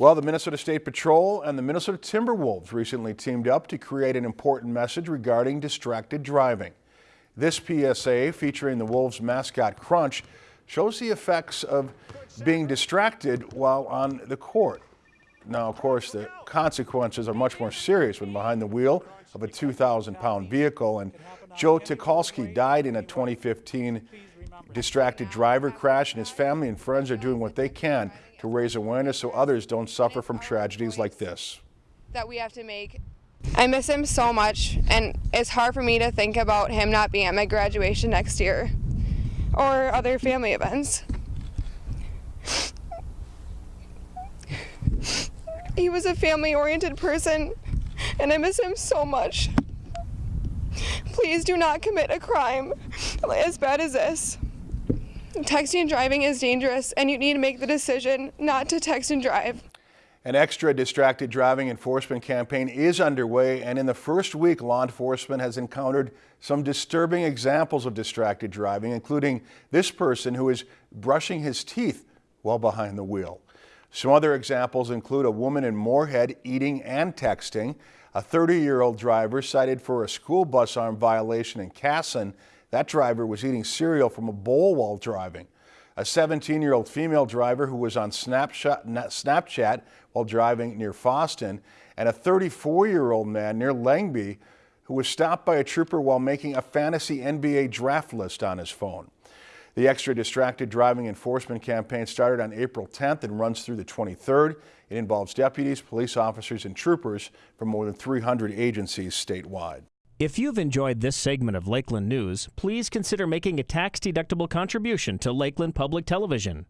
Well, the Minnesota State Patrol and the Minnesota Timberwolves recently teamed up to create an important message regarding distracted driving. This PSA, featuring the Wolves mascot Crunch, shows the effects of being distracted while on the court. Now, of course, the consequences are much more serious when behind the wheel of a 2,000-pound vehicle, and Joe Tikolsky died in a 2015 distracted driver crash, and his family and friends are doing what they can to raise awareness so others don't suffer from tragedies like this. That we have to make. I miss him so much, and it's hard for me to think about him not being at my graduation next year or other family events. He was a family oriented person, and I miss him so much. Please do not commit a crime as bad as this. Texting and driving is dangerous, and you need to make the decision not to text and drive. An extra distracted driving enforcement campaign is underway, and in the first week, law enforcement has encountered some disturbing examples of distracted driving, including this person who is brushing his teeth while behind the wheel. Some other examples include a woman in Moorhead eating and texting, a 30-year-old driver cited for a school bus arm violation in Kasson, that driver was eating cereal from a bowl while driving. A 17-year-old female driver who was on Snapchat while driving near Fosston, and a 34-year-old man near Lengby who was stopped by a trooper while making a fantasy NBA draft list on his phone. The extra distracted driving enforcement campaign started on April 10th and runs through the 23rd. It involves deputies, police officers, and troopers from more than 300 agencies statewide. If you've enjoyed this segment of Lakeland News, please consider making a tax-deductible contribution to Lakeland Public Television.